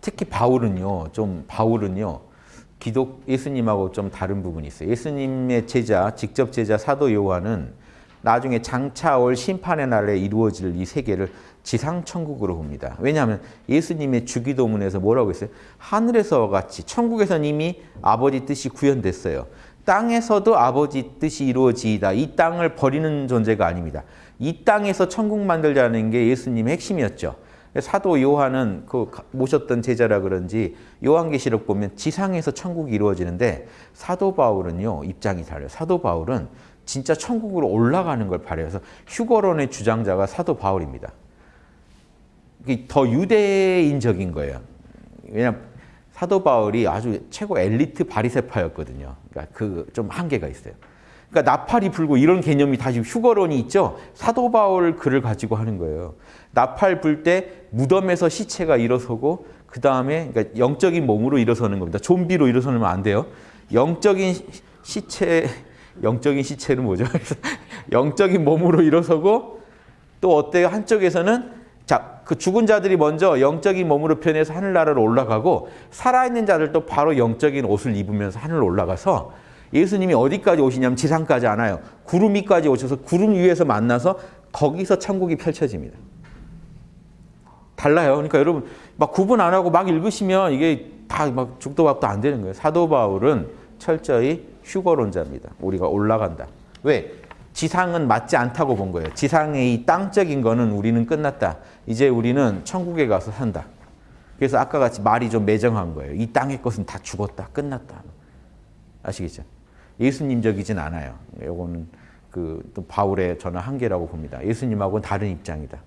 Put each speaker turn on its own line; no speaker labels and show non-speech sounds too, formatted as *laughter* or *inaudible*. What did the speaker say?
특히 바울은요, 좀 바울은요, 기독 예수님하고 좀 다른 부분이 있어요. 예수님의 제자, 직접 제자 사도 요한은 나중에 장차 올 심판의 날에 이루어질 이 세계를 지상 천국으로 봅니다. 왜냐하면 예수님의 주기도문에서 뭐라고 했어요? 하늘에서 같이 천국에서는 이미 아버지 뜻이 구현됐어요. 땅에서도 아버지 뜻이 이루어지이다. 이 땅을 버리는 존재가 아닙니다. 이 땅에서 천국 만들자는 게 예수님의 핵심이었죠. 사도 요한은 그 모셨던 제자라 그런지 요한계시록 보면 지상에서 천국이 이루어지는데 사도 바울은요 입장이 달라요. 사도 바울은 진짜 천국으로 올라가는 걸 바래요. 그래서 휴거론의 주장자가 사도 바울입니다. 더 유대인적인 거예요. 왜냐하면 사도 바울이 아주 최고 엘리트 바리세파였거든요. 그러니까 그 좀 한계가 있어요. 그러니까 나팔이 불고 이런 개념이 다시 휴거론이 있죠. 사도 바울 글을 가지고 하는 거예요. 나팔 불 때 무덤에서 시체가 일어서고 그 다음에 그러니까 영적인 몸으로 일어서는 겁니다. 좀비로 일어서면 안 돼요. 영적인 시체, 영적인 시체는 뭐죠? *laughs* 영적인 몸으로 일어서고 또 어때요? 한쪽에서는 자, 그 죽은 자들이 먼저 영적인 몸으로 변해서 하늘나라로 올라가고 살아있는 자들도 바로 영적인 옷을 입으면서 하늘로 올라가서 예수님이 어디까지 오시냐면 지상까지 안 와요. 구름 위까지 오셔서 구름 위에서 만나서 거기서 천국이 펼쳐집니다. 달라요. 그러니까 여러분 막 구분 안 하고 막 읽으시면 이게 다 막 죽도 밥도 안 되는 거예요. 사도 바울은 철저히 휴거론자입니다. 우리가 올라간다. 왜? 지상은 맞지 않다고 본 거예요. 지상의 이 땅적인 거는 우리는 끝났다. 이제 우리는 천국에 가서 산다. 그래서 아까 같이 말이 좀 매정한 거예요. 이 땅의 것은 다 죽었다. 끝났다. 아시겠죠? 예수님적이진 않아요. 이거는 그또 바울의 저는 한계라고 봅니다. 예수님하고는 다른 입장이다.